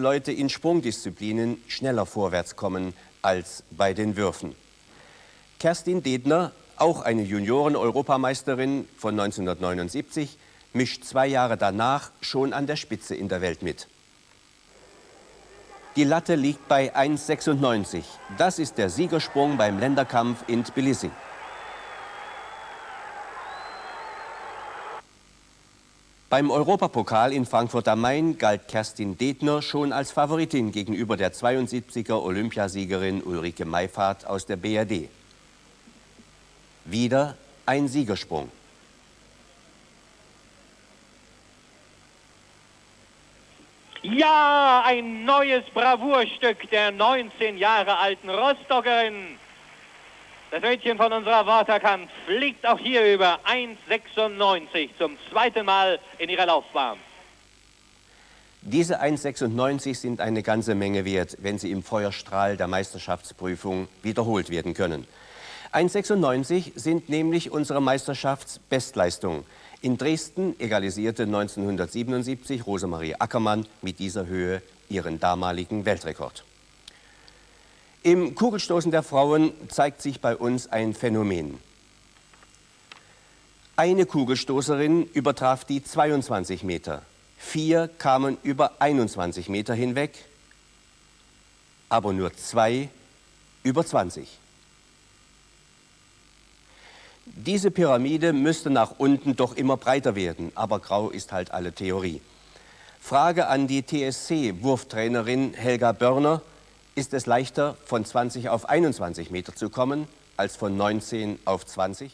Leute in Sprungdisziplinen schneller vorwärts kommen als bei den Würfen. Kerstin Dedner, auch eine Junioren-Europameisterin von 1979, mischt zwei Jahre danach schon an der Spitze in der Welt mit. Die Latte liegt bei 1,96. Das ist der Siegersprung beim Länderkampf in Tbilisi. Beim Europapokal in Frankfurt am Main galt Kerstin Detner schon als Favoritin gegenüber der 72er Olympiasiegerin Ulrike Meifahrt aus der BRD. Wieder ein Siegersprung. Ja, ein neues Bravourstück der 19 Jahre alten Rostockerin. Das Mädchen von unserer Waterkant fliegt auch hier über 1,96 zum zweiten Mal in ihrer Laufbahn. Diese 1,96 sind eine ganze Menge wert, wenn sie im Feuerstrahl der Meisterschaftsprüfung wiederholt werden können. 1,96 sind nämlich unsere Meisterschaftsbestleistung. In Dresden egalisierte 1977 Rosemarie Ackermann mit dieser Höhe ihren damaligen Weltrekord. Im Kugelstoßen der Frauen zeigt sich bei uns ein Phänomen. Eine Kugelstoßerin übertraf die 22 Meter. Vier kamen über 21 Meter hinweg, aber nur zwei über 20. Diese Pyramide müsste nach unten doch immer breiter werden, aber grau ist halt alle Theorie. Frage an die TSC-Wurftrainerin Helga Börner, ist es leichter, von 20 auf 21 Meter zu kommen, als von 19 auf 20?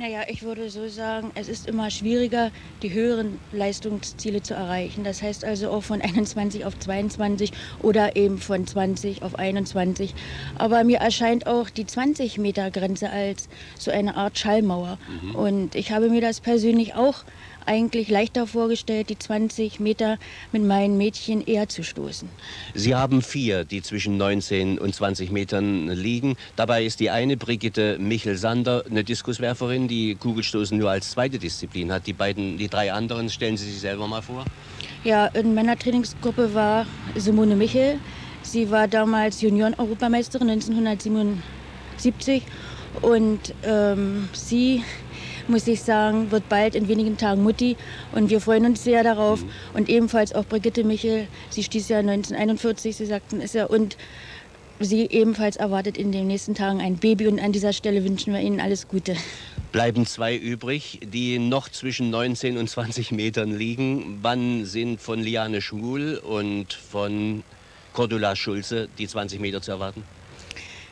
Naja, ich würde so sagen, es ist immer schwieriger, die höheren Leistungsziele zu erreichen. Das heißt also auch von 21 auf 22 oder eben von 20 auf 21. Aber mir erscheint auch die 20 Meter Grenze als so eine Art Schallmauer. Mhm. Und ich habe mir das persönlich auch eigentlich leichter vorgestellt, die 20 Meter mit meinen Mädchen eher zu stoßen. Sie haben vier, die zwischen 19 und 20 Metern liegen. Dabei ist die eine, Brigitte Michel-Sander, eine Diskuswerferin, die Kugelstoßen nur als zweite Disziplin hat. Die beiden, die drei anderen, stellen Sie sich selber mal vor? Ja, in meiner Trainingsgruppe war Simone Michel. Sie war damals Junioren-Europameisterin 1977 und ähm, sie muss ich sagen, wird bald in wenigen Tagen Mutti und wir freuen uns sehr darauf. Mhm. Und ebenfalls auch Brigitte Michel, sie stieß ja 1941, Sie sagten es ja, und sie ebenfalls erwartet in den nächsten Tagen ein Baby und an dieser Stelle wünschen wir Ihnen alles Gute. Bleiben zwei übrig, die noch zwischen 19 und 20 Metern liegen. Wann sind von Liane Schmuhl und von Cordula Schulze die 20 Meter zu erwarten?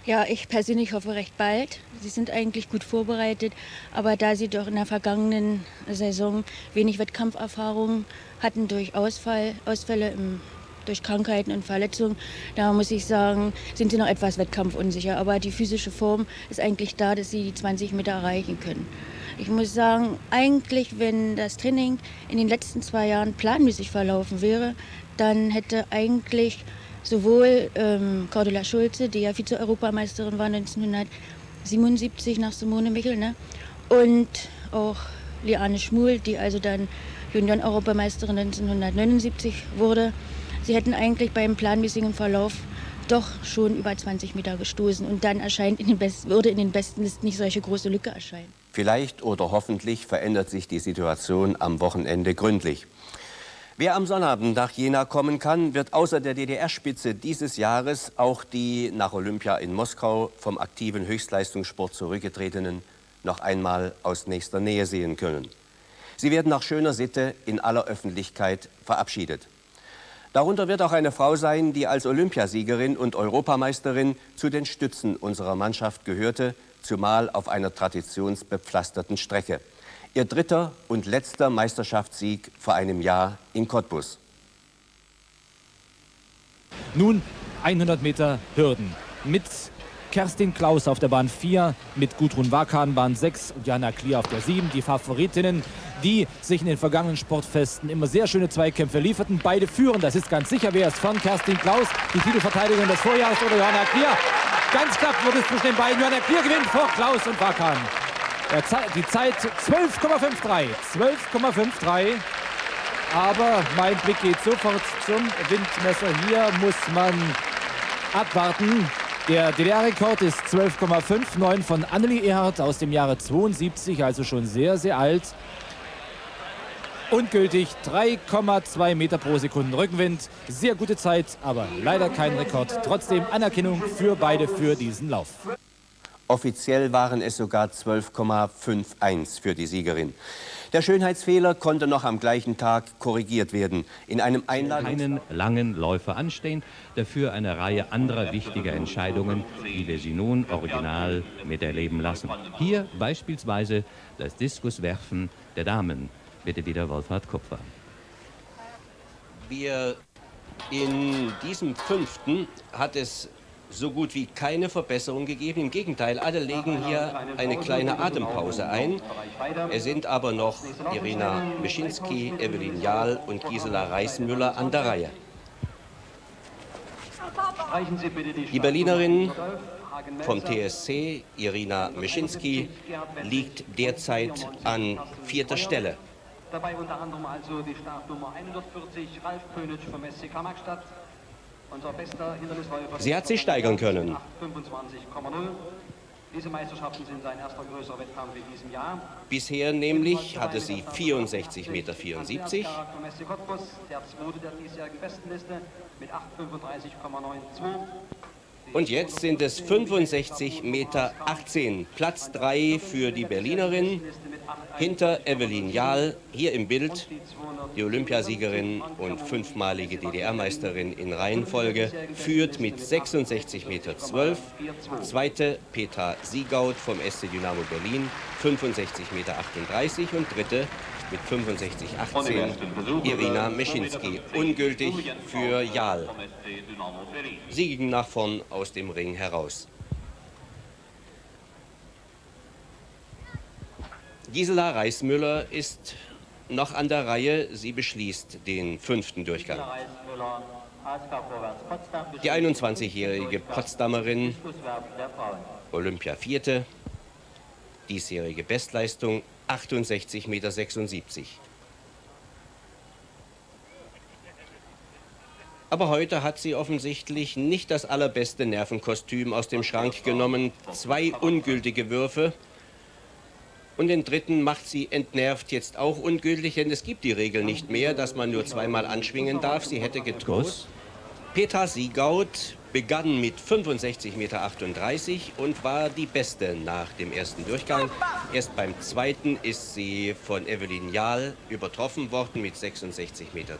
Ja, ich persönlich hoffe recht bald. Sie sind eigentlich gut vorbereitet, aber da sie doch in der vergangenen Saison wenig Wettkampferfahrung hatten durch Ausfall, Ausfälle im, durch Krankheiten und Verletzungen, da muss ich sagen, sind sie noch etwas wettkampfunsicher. Aber die physische Form ist eigentlich da, dass sie die 20 Meter erreichen können. Ich muss sagen, eigentlich, wenn das Training in den letzten zwei Jahren planmäßig verlaufen wäre, dann hätte eigentlich sowohl ähm, Cordula Schulze, die ja Vize-Europameisterin war 1977 nach Simone Michel, ne? und auch Liane Schmuhl, die also dann Junioren-Europameisterin 1979 wurde. Sie hätten eigentlich beim planmäßigen Verlauf doch schon über 20 Meter gestoßen und dann erscheint in den Best würde in den besten Listen nicht solche große Lücke erscheinen. Vielleicht oder hoffentlich verändert sich die Situation am Wochenende gründlich. Wer am Sonnabend nach Jena kommen kann, wird außer der DDR-Spitze dieses Jahres auch die nach Olympia in Moskau vom aktiven Höchstleistungssport zurückgetretenen noch einmal aus nächster Nähe sehen können. Sie werden nach schöner Sitte in aller Öffentlichkeit verabschiedet. Darunter wird auch eine Frau sein, die als Olympiasiegerin und Europameisterin zu den Stützen unserer Mannschaft gehörte, zumal auf einer traditionsbepflasterten Strecke. Ihr dritter und letzter Meisterschaftssieg vor einem Jahr in Cottbus. Nun 100 Meter Hürden mit Kerstin Klaus auf der Bahn 4, mit Gudrun Wakan Bahn 6 und Jana Klier auf der 7. Die Favoritinnen, die sich in den vergangenen Sportfesten immer sehr schöne Zweikämpfe lieferten. Beide führen, das ist ganz sicher. Wer ist von Kerstin Klaus, die Titelverteidigerin des Vorjahres oder Johanna Klier? Ganz knapp wird es zwischen den beiden. Johanna Klier gewinnt vor Klaus und Wakan. Die Zeit 12,53. 12,53. Aber mein Blick geht sofort zum Windmesser. Hier muss man abwarten. Der DDR-Rekord ist 12,59 von Annelie Erhardt aus dem Jahre 72, also schon sehr, sehr alt. Ungültig 3,2 Meter pro Sekunde Rückenwind. Sehr gute Zeit, aber leider kein Rekord. Trotzdem Anerkennung für beide für diesen Lauf. Offiziell waren es sogar 12,51 für die Siegerin. Der Schönheitsfehler konnte noch am gleichen Tag korrigiert werden. In einem Einladungs keinen langen Läufer anstehen, dafür eine Reihe anderer wichtiger Entscheidungen, die wir Sie nun original miterleben lassen. Hier beispielsweise das Diskuswerfen der Damen. Bitte wieder Wolfhard Kupfer. Wir in diesem fünften hat es so gut wie keine Verbesserung gegeben. Im Gegenteil, alle legen hier eine kleine Atempause ein. Es sind aber noch Irina Mischinski, Evelyn Jahl und Gisela Reismüller an der Reihe. Die Berlinerin vom TSC, Irina Mischinski, liegt derzeit an vierter Stelle. Dabei unter anderem also die Startnummer 140, Ralf Pönitsch vom SC Magstadt, Sie hat sich steigern können. Diese Meisterschaften sind sein erster größerer Wettkampf in diesem Jahr. Bisher nämlich hatte sie 64,74 Meter. Der zweite der diesjährigen Bestenliste mit 8,35,92. Und jetzt sind es 65,18 Meter. Platz 3 für die Berlinerin. Hinter Evelyn Jahl, hier im Bild, die Olympiasiegerin und fünfmalige DDR-Meisterin in Reihenfolge, führt mit 66,12 Meter. Zweite Petra Siegaut vom SC Dynamo Berlin, 65,38 Meter. Und dritte mit 65,18 Irina Meschinski. Ungültig für Jahl. Sie ging nach vorn aus dem Ring heraus. Gisela Reismüller ist noch an der Reihe. Sie beschließt den fünften Durchgang. Die 21-jährige Potsdamerin, Olympia Vierte, diesjährige Bestleistung 68,76 Meter. Aber heute hat sie offensichtlich nicht das allerbeste Nervenkostüm aus dem Schrank genommen. Zwei ungültige Würfe. Und den dritten macht sie entnervt jetzt auch ungültig, denn es gibt die Regel nicht mehr, dass man nur zweimal anschwingen darf. Sie hätte getrost. Petra Siegaut begann mit 65,38 Meter und war die Beste nach dem ersten Durchgang. Erst beim zweiten ist sie von Evelyn Jahl übertroffen worden mit 66,12 Meter.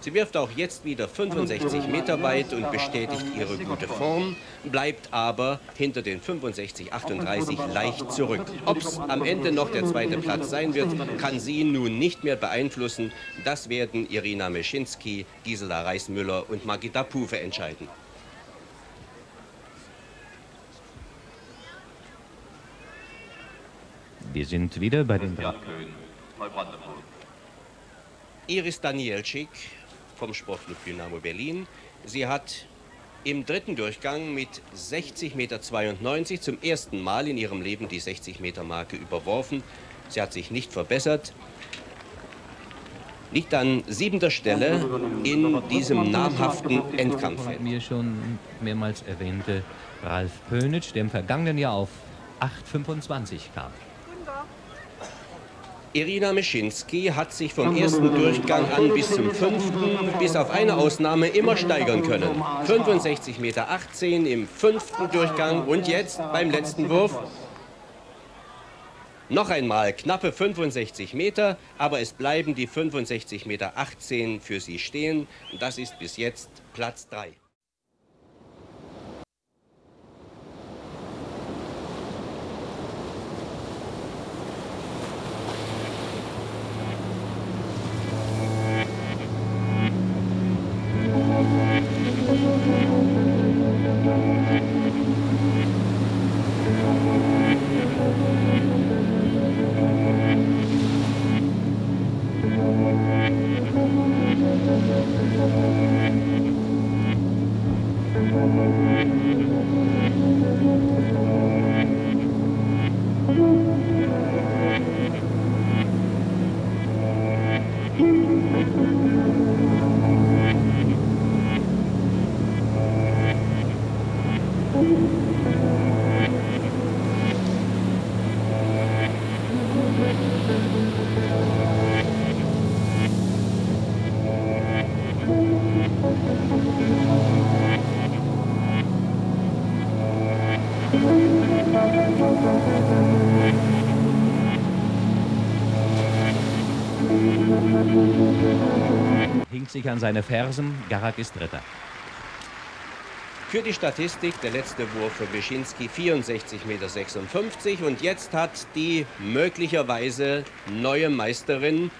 Sie wirft auch jetzt wieder 65 Meter weit und bestätigt ihre gute Form, bleibt aber hinter den 65,38 leicht zurück. Ob es am Ende noch der zweite Platz sein wird, kann sie nun nicht mehr beeinflussen. Das werden Irina Meschinski, Gisela Reismüller und Magita Pufe entscheiden. Wir sind wieder bei den drei. Iris Danielczyk vom Sportclub Dynamo Berlin. Sie hat im dritten Durchgang mit 60,92 Meter zum ersten Mal in ihrem Leben die 60 Meter Marke überworfen. Sie hat sich nicht verbessert. Liegt an siebenter Stelle in diesem namhaften Endkampf. Mir schon mehrmals erwähnte Ralf Pönitsch, der im vergangenen Jahr auf 8,25 kam. Irina Meschinski hat sich vom ersten Durchgang an bis zum fünften, bis auf eine Ausnahme, immer steigern können. 65,18 Meter im fünften Durchgang und jetzt beim letzten Wurf noch einmal knappe 65 Meter, aber es bleiben die 65,18 Meter für sie stehen. Das ist bis jetzt Platz 3. Hinkt sich an seine Fersen, Garak ist Dritter. Für die Statistik der letzte Wurf für Wyszynski 64,56 Meter. Und jetzt hat die möglicherweise neue Meisterin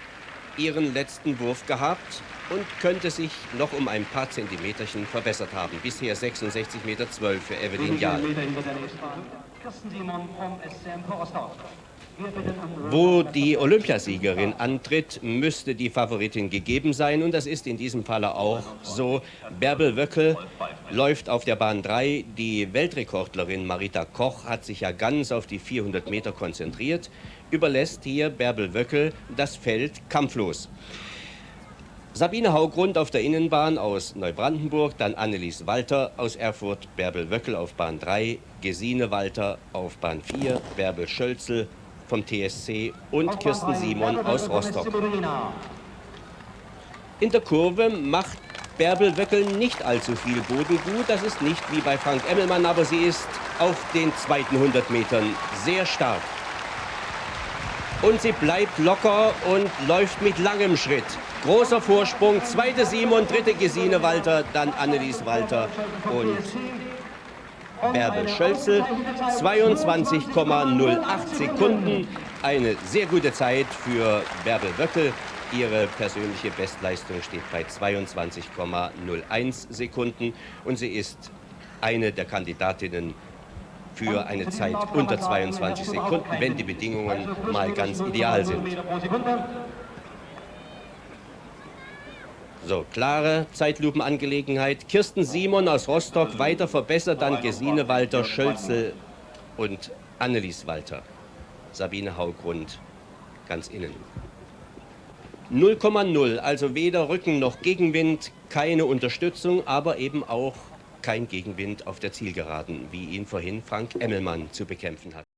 ihren letzten Wurf gehabt und könnte sich noch um ein paar Zentimeterchen verbessert haben. Bisher 66,12 Meter für Evelyn Jahl. Wo die Olympiasiegerin antritt, müsste die Favoritin gegeben sein. Und das ist in diesem Falle auch so. Bärbel Wöckel läuft auf der Bahn 3. Die Weltrekordlerin Marita Koch hat sich ja ganz auf die 400 Meter konzentriert, überlässt hier Bärbel Wöckel das Feld kampflos. Sabine Haugrund auf der Innenbahn aus Neubrandenburg, dann Annelies Walter aus Erfurt, Bärbel Wöckel auf Bahn 3, Gesine Walter auf Bahn 4, Bärbel Schölzel vom TSC und Kirsten Simon aus Rostock. In der Kurve macht Bärbel Wöckel nicht allzu viel Boden gut. Das ist nicht wie bei Frank Emmelmann, aber sie ist auf den zweiten 100 Metern sehr stark. Und sie bleibt locker und läuft mit langem Schritt. Großer Vorsprung, zweite Simon, dritte Gesine Walter, dann Annelies Walter und Bärbel Schölzel. 22,08 Sekunden. Eine sehr gute Zeit für Bärbel Wöckel. Ihre persönliche Bestleistung steht bei 22,01 Sekunden. Und sie ist eine der Kandidatinnen für eine Zeit unter 22 Sekunden, wenn die Bedingungen mal ganz ideal sind. So, klare Zeitlupenangelegenheit. Kirsten Simon aus Rostock weiter verbessert, dann Gesine Walter, Schölzel und Annelies Walter. Sabine Haugrund ganz innen. 0,0, also weder Rücken noch Gegenwind, keine Unterstützung, aber eben auch kein Gegenwind auf der Zielgeraden, wie ihn vorhin Frank Emmelmann zu bekämpfen hat.